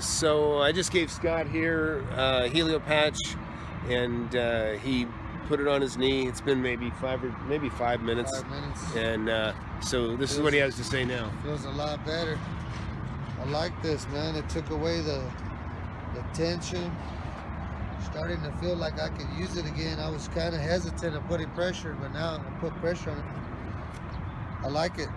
so I just gave Scott here uh, Helio patch, and uh, he put it on his knee. It's been maybe five or maybe five minutes, Five minutes. and uh, so this is what he has to say now. Feels a lot better. I like this, man. It took away the the tension. Starting to feel like I could use it again. I was kind of hesitant of putting pressure, but now i'm put pressure on it. I like it.